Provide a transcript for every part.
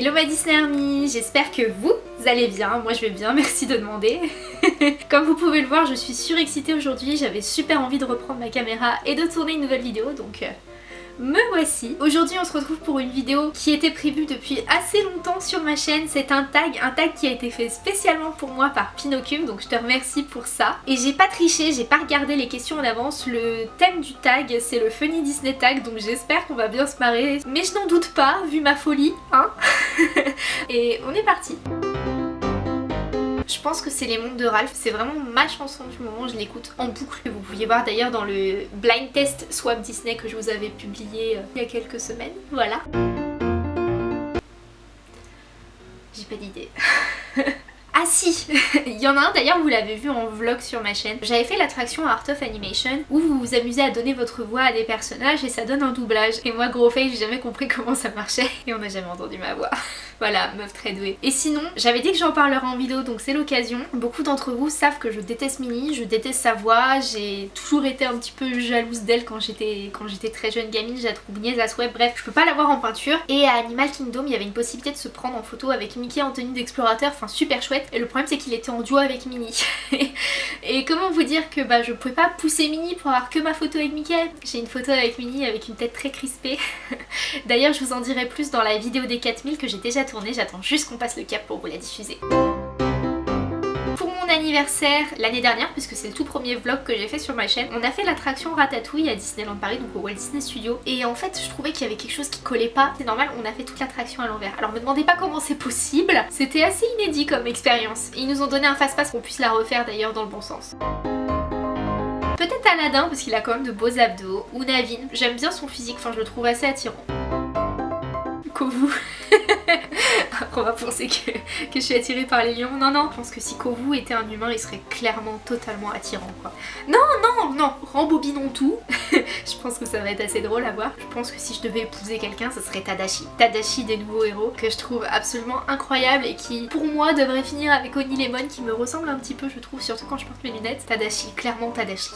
Hello ma Disney Army, j'espère que vous allez bien, moi je vais bien, merci de demander. Comme vous pouvez le voir, je suis surexcitée aujourd'hui, j'avais super envie de reprendre ma caméra et de tourner une nouvelle vidéo, donc euh, me voici. Aujourd'hui on se retrouve pour une vidéo qui était prévue depuis assez longtemps sur ma chaîne. C'est un tag, un tag qui a été fait spécialement pour moi par Pinocchio, donc je te remercie pour ça. Et j'ai pas triché, j'ai pas regardé les questions en avance. Le thème du tag c'est le Funny Disney Tag, donc j'espère qu'on va bien se marrer. Mais je n'en doute pas, vu ma folie, hein Et on est parti je pense que c'est Les Mondes de Ralph, c'est vraiment ma chanson du moment, je l'écoute en boucle. Vous pouviez voir d'ailleurs dans le blind test Swap Disney que je vous avais publié euh, il y a quelques semaines. Voilà. J'ai pas d'idée. Ah si Il y en a un d'ailleurs, vous l'avez vu en vlog sur ma chaîne. J'avais fait l'attraction Art of Animation où vous vous amusez à donner votre voix à des personnages et ça donne un doublage. Et moi gros fait, j'ai jamais compris comment ça marchait et on n'a jamais entendu ma voix. Voilà, meuf très douée. Et sinon, j'avais dit que j'en parlerai en vidéo donc c'est l'occasion. Beaucoup d'entre vous savent que je déteste Minnie, je déteste sa voix, j'ai toujours été un petit peu jalouse d'elle quand j'étais très jeune gamine, j'ai la trouve niaise à souhait, bref, je peux pas la voir en peinture. Et à Animal Kingdom, il y avait une possibilité de se prendre en photo avec Mickey en tenue d'explorateur, enfin super chouette. Et le problème c'est qu'il était en duo avec Minnie. et comment vous dire que bah je pouvais pas pousser Minnie pour avoir que ma photo avec Mickey? J'ai une photo avec Minnie avec une tête très crispée. D'ailleurs je vous en dirai plus dans la vidéo des 4000 que j'ai déjà j'attends juste qu'on passe le cap pour vous la diffuser anniversaire l'année dernière puisque c'est le tout premier vlog que j'ai fait sur ma chaîne. On a fait l'attraction Ratatouille à Disneyland Paris donc au Walt Disney Studio et en fait je trouvais qu'il y avait quelque chose qui collait pas. C'est normal on a fait toute l'attraction à l'envers. Alors me demandez pas comment c'est possible, c'était assez inédit comme expérience. Ils nous ont donné un fast-pass qu'on puisse la refaire d'ailleurs dans le bon sens. Peut-être Aladdin parce qu'il a quand même de beaux abdos, ou Navin, j'aime bien son physique, enfin je le trouve assez attirant. Kovu on va penser que, je suis attirée par les lions. Non, non, je pense que si Kovu était un humain, il serait clairement totalement attirant, quoi. Non, non, non, rembobinons tout. je pense que ça va être assez drôle à voir. Je pense que si je devais épouser quelqu'un, ce serait Tadashi. Tadashi des nouveaux héros, que je trouve absolument incroyable et qui, pour moi, devrait finir avec Oni Lemon, qui me ressemble un petit peu, je trouve, surtout quand je porte mes lunettes. Tadashi, clairement Tadashi.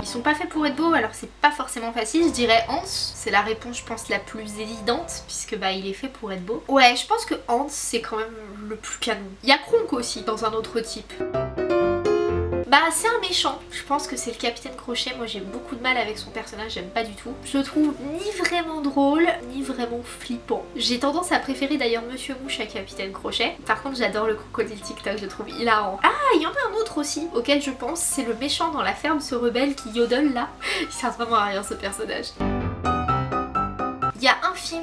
Ils sont pas faits pour être beaux alors c'est pas forcément facile. Je dirais Hans, c'est la réponse je pense la plus évidente puisque bah il est fait pour être beau. Ouais je pense que Hans c'est quand même le plus canon. Il y a Kronk aussi dans un autre type. Bah c'est un méchant, je pense que c'est le capitaine Crochet, moi j'ai beaucoup de mal avec son personnage, j'aime pas du tout. Je le trouve ni vraiment drôle, ni vraiment flippant. J'ai tendance à préférer d'ailleurs Monsieur Mouche à Capitaine Crochet. Par contre j'adore le crocodile TikTok, je trouve hilarant. Ah il y en a un autre aussi auquel je pense, c'est le méchant dans la ferme se rebelle qui yodel là. Il sert vraiment à rien ce personnage.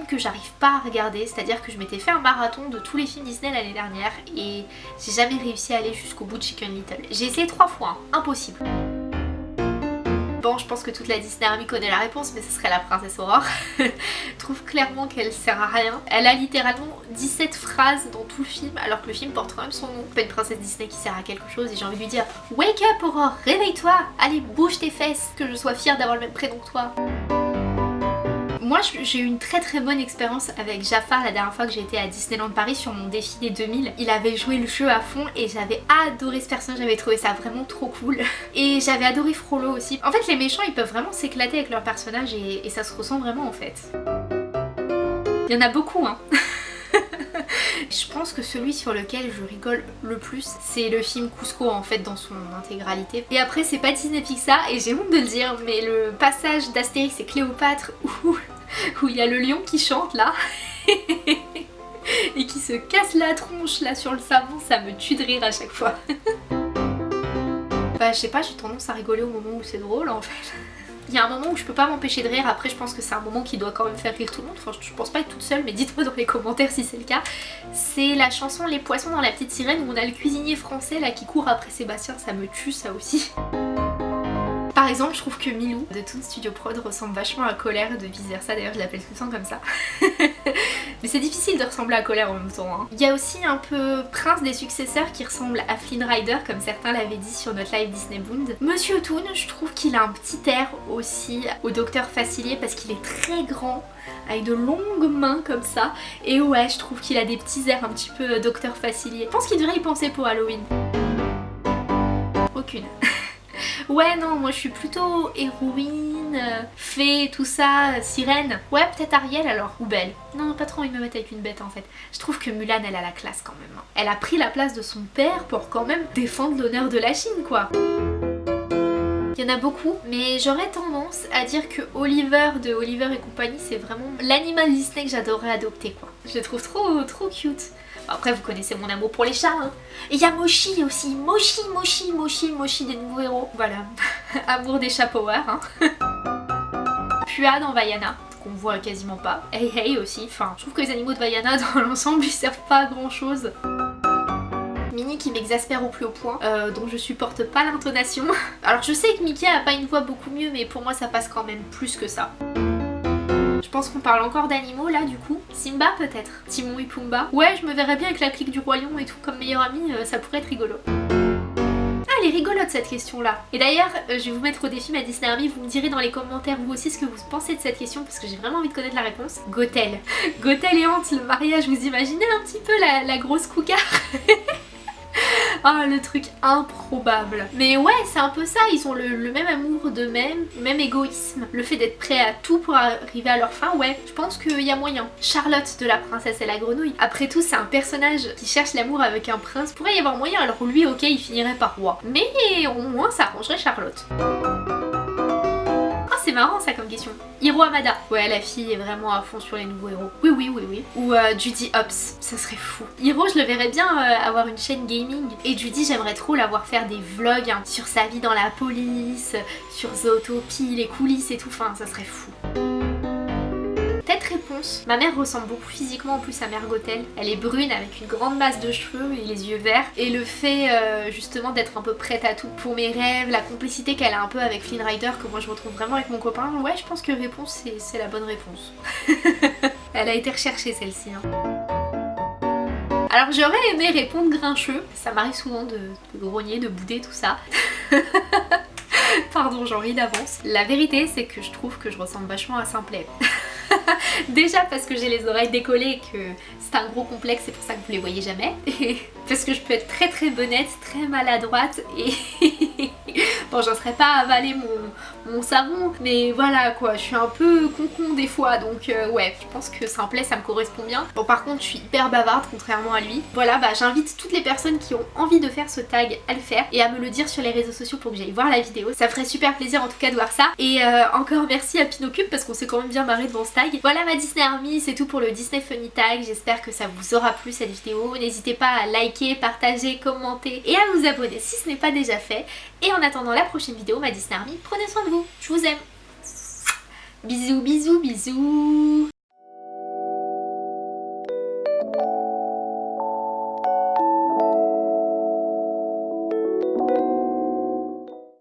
Que j'arrive pas à regarder, c'est-à-dire que je m'étais fait un marathon de tous les films Disney l'année dernière et j'ai jamais réussi à aller jusqu'au bout de Chicken Little. J'ai essayé trois fois, hein. impossible. Bon, je pense que toute la Disney Army connaît la réponse, mais ce serait la princesse Aurore. trouve clairement qu'elle sert à rien. Elle a littéralement 17 phrases dans tout le film, alors que le film porte quand même son nom. Pas une princesse Disney qui sert à quelque chose, et j'ai envie de lui dire « Wake up Aurore, réveille-toi Allez, bouge tes fesses, que je sois fière d'avoir le même prénom que toi !» Moi j'ai eu une très très bonne expérience avec Jafar la dernière fois que été à Disneyland Paris sur mon défilé 2000. Il avait joué le jeu à fond et j'avais adoré ce personnage, j'avais trouvé ça vraiment trop cool. Et j'avais adoré Frollo aussi. En fait les méchants ils peuvent vraiment s'éclater avec leur personnage et, et ça se ressent vraiment en fait. Il y en a beaucoup hein Je pense que celui sur lequel je rigole le plus, c'est le film Cusco en fait dans son intégralité. Et après c'est pas Disney Pixar et j'ai honte de le dire mais le passage d'Astérix et Cléopâtre où où il y a le lion qui chante là et qui se casse la tronche là sur le savon, ça me tue de rire à chaque fois. bah je sais pas, j'ai tendance à rigoler au moment où c'est drôle en fait. Il y a un moment où je peux pas m'empêcher de rire, après je pense que c'est un moment qui doit quand même faire rire tout le monde, enfin je pense pas être toute seule mais dites-moi dans les commentaires si c'est le cas. C'est la chanson Les poissons dans la petite sirène où on a le cuisinier français là qui court après Sébastien, ça me tue ça aussi. Par exemple, je trouve que Milou de Toon Studio Prod ressemble vachement à Colère de vice d'ailleurs je l'appelle tout le temps comme ça. Mais c'est difficile de ressembler à Colère en même temps. Hein. Il y a aussi un peu Prince des successeurs qui ressemble à Flynn Rider comme certains l'avaient dit sur notre live Disney Bound. Monsieur Toon, je trouve qu'il a un petit air aussi au Docteur Facilier parce qu'il est très grand avec de longues mains comme ça et ouais je trouve qu'il a des petits airs un petit peu euh, Docteur Facilier. Je pense qu'il devrait y penser pour Halloween. Aucune. Ouais non, moi je suis plutôt héroïne, euh, fée, tout ça, sirène. Ouais peut-être Ariel alors, ou Belle. Non pas trop de me mettre avec une bête en fait. Je trouve que Mulan elle a la classe quand même. hein. Elle a pris la place de son père pour quand même défendre l'honneur de la Chine quoi. Il y en a beaucoup, mais j'aurais tendance à dire que Oliver de Oliver et compagnie, c'est vraiment l'animal Disney que j'adorerais adopter quoi. Je le trouve trop trop cute. Après vous connaissez mon amour pour les chats hein. Et il y a Moshi aussi, Moshi, Moshi, Moshi, Moshi des nouveaux héros. Voilà, amour des chats power hein. Pua dans Vaiana, qu'on voit quasiment pas. Hey Hey aussi, enfin je trouve que les animaux de Vaiana dans l'ensemble ils servent pas à grand chose. Mini qui m'exaspère au plus haut point, euh, dont je supporte pas l'intonation. Alors je sais que Mickey a pas une voix beaucoup mieux, mais pour moi ça passe quand même plus que ça. Je pense qu'on parle encore d'animaux là du coup? Simba peut-être Timon et Pumba. Ouais, je me verrais bien avec la clique du roi lion et tout comme meilleur ami, euh, ça pourrait être rigolo. Ah, elle est rigolote cette question là. Et d'ailleurs, euh, je vais vous mettre au défi ma Disney Army, vous me direz dans les commentaires vous aussi ce que vous pensez de cette question parce que j'ai vraiment envie de connaître la réponse. Gothel. Gothel et Hans, le mariage, vous imaginez un petit peu la, la grosse cougar? Ah le truc improbable. Mais ouais c'est un peu ça, ils ont le, même amour d'eux-mêmes, même égoïsme. Le fait d'être prêt à tout pour arriver à leur fin, ouais, je pense qu'il y a moyen. Charlotte de la princesse et la grenouille. Après tout c'est un personnage qui cherche l'amour avec un prince, pourrait y avoir moyen alors lui ok il finirait par roi. Mais au moins ça arrangerait Charlotte. C'est marrant ça comme question. Hiro Amada. Ouais la fille est vraiment à fond sur les nouveaux héros. Oui oui oui oui. Ou euh, Judy Hopps, ça serait fou. Hiro je le verrais bien euh, avoir une chaîne gaming. Et Judy j'aimerais trop la voir faire des vlogs hein, sur sa vie dans la police, sur Zootopie, les coulisses et tout. Enfin ça serait fou. Ma mère ressemble beaucoup physiquement en plus à Mère Gothel. Elle est brune avec une grande masse de cheveux et les yeux verts. Et le fait euh, justement d'être un peu prête à tout pour mes rêves, la complicité qu'elle a un peu avec Flynn Rider que moi je retrouve vraiment avec mon copain. Ouais je pense que réponse c'est la bonne réponse. Elle a été recherchée celle-ci. hein. Alors j'aurais aimé répondre grincheux. Ça m'arrive souvent de, de grogner, de bouder, tout ça. Pardon, j'en ris d'avance. La vérité, c'est que je trouve que je ressemble vachement à Simplet. Déjà parce que j'ai les oreilles décollées et que c'est un gros complexe, c'est pour ça que vous les voyez jamais. Parce que je peux être très très bonnette, très maladroite et... bon, j'en serais pas à avaler mon, mon savon, mais voilà quoi, je suis un peu concon des fois, donc euh, ouais, je pense que Simplet ça me correspond bien. Bon par contre, je suis hyper bavarde contrairement à lui. Voilà, bah j'invite toutes les personnes qui ont envie de faire ce tag à le faire et à me le dire sur les réseaux sociaux pour que j'aille voir la vidéo. Ça ferait super plaisir en tout cas de voir ça. Et euh, encore merci à Pinocube parce qu'on s'est quand même bien marré devant ce tag. Voilà ma Disney Army, c'est tout pour le Disney Funny Tag. J'espère que ça vous aura plu cette vidéo. N'hésitez pas à liker, partager, commenter et à vous abonner si ce n'est pas déjà fait. Et en attendant la prochaine vidéo, ma Disney Army, prenez soin de Je vous aime. Bisous, bisous, bisous